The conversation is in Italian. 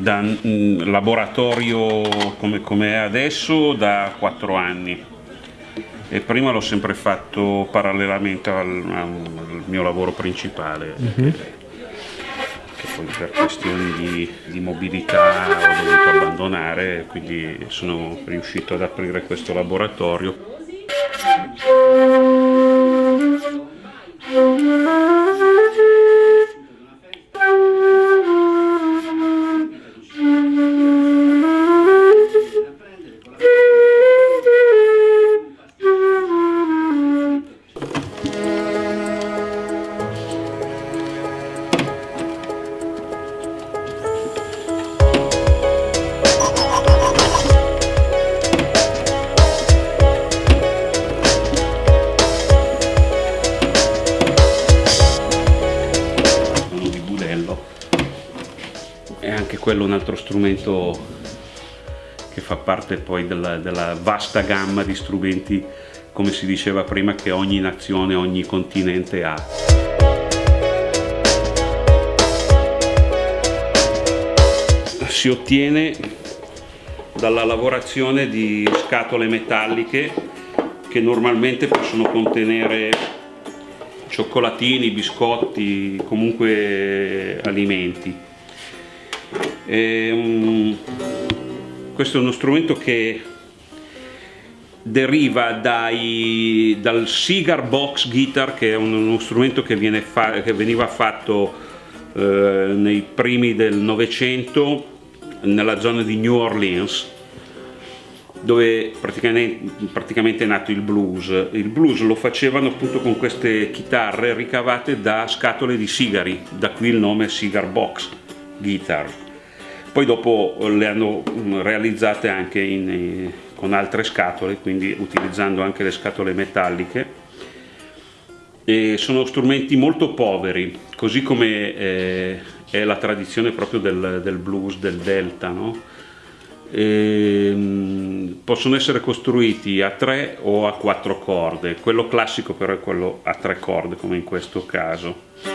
da mm, laboratorio come, come è adesso da 4 anni e prima l'ho sempre fatto parallelamente al, al mio lavoro principale uh mhm. -huh. che poi per questioni di, di mobilità ho dovuto abbandonare quindi sono riuscito ad aprire questo laboratorio quello un altro strumento che fa parte poi della, della vasta gamma di strumenti, come si diceva prima, che ogni nazione, ogni continente ha. Si ottiene dalla lavorazione di scatole metalliche che normalmente possono contenere cioccolatini, biscotti, comunque alimenti. E, um, questo è uno strumento che deriva dai, dal Cigar Box Guitar che è uno strumento che, fa, che veniva fatto eh, nei primi del Novecento nella zona di New Orleans dove praticamente, praticamente, è nato il blues. Il blues lo facevano appunto con queste chitarre ricavate da scatole di sigari, da qui il nome Cigar Box Guitar poi dopo le hanno mm, realizzate anche in, eh, con altre scatole quindi utilizzando anche le scatole metalliche e sono strumenti molto poveri così come eh, è la tradizione proprio del, del blues del delta no? E, mm, possono essere costruiti a tre o a quattro corde. Quello classico però è quello a tre corde come in questo caso